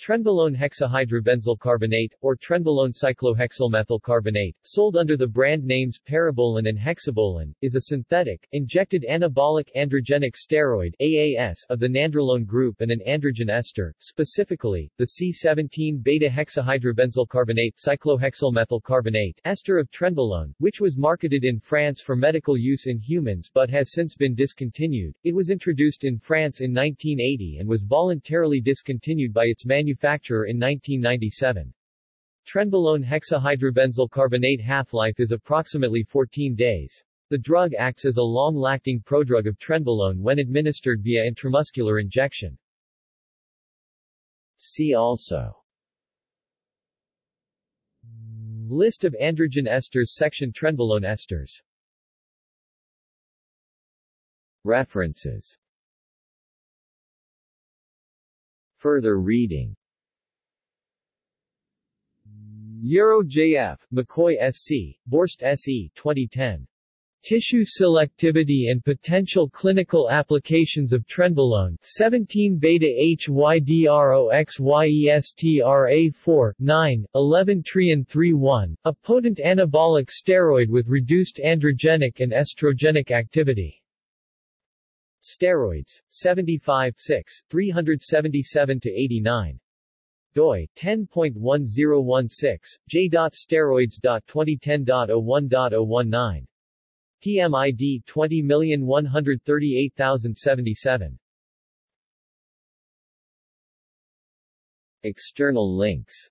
Trenbolone hexahydrobenzyl carbonate, or trenbolone cyclohexylmethyl carbonate, sold under the brand names Parabolan and Hexabolan, is a synthetic, injected anabolic androgenic steroid AAS of the nandrolone group and an androgen ester, specifically, the C17-beta-hexahydrobenzyl carbonate cyclohexylmethyl carbonate ester of trenbolone, which was marketed in France for medical use in humans but has since been discontinued. It was introduced in France in 1980 and was voluntarily discontinued by its manufacturer manufacturer in 1997. Trenbolone hexahydrobenzyl carbonate half-life is approximately 14 days. The drug acts as a long-acting prodrug of trenbolone when administered via intramuscular injection. See also List of androgen esters section Trenbolone esters References Further reading Yarrow JF, McCoy SC, Borst SE 2010. Tissue selectivity and potential clinical applications of trenbolone 17 beta HYDROXYESTRA4 9 11 trien 31 a potent anabolic steroid with reduced androgenic and estrogenic activity Steroids 75 6 377 to 89 doi 10.1016 j.steroids.2010.01.019 PMID 20138077 External links